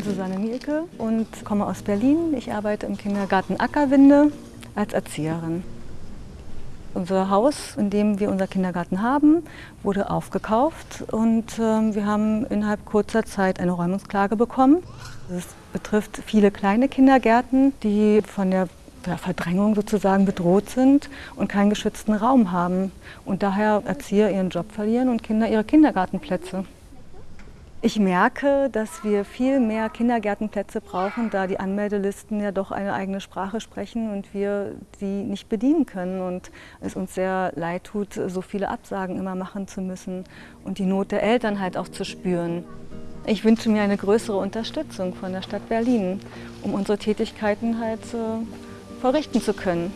Susanne Mielke und komme aus Berlin. Ich arbeite im Kindergarten Ackerwinde als Erzieherin. Unser Haus, in dem wir unser Kindergarten haben, wurde aufgekauft und äh, wir haben innerhalb kurzer Zeit eine Räumungsklage bekommen. Es betrifft viele kleine Kindergärten, die von der Verdrängung sozusagen bedroht sind und keinen geschützten Raum haben und daher Erzieher ihren Job verlieren und Kinder ihre Kindergartenplätze. Ich merke, dass wir viel mehr Kindergärtenplätze brauchen, da die Anmeldelisten ja doch eine eigene Sprache sprechen und wir die nicht bedienen können und es uns sehr leid tut, so viele Absagen immer machen zu müssen und die Not der Eltern halt auch zu spüren. Ich wünsche mir eine größere Unterstützung von der Stadt Berlin, um unsere Tätigkeiten halt äh, verrichten zu können.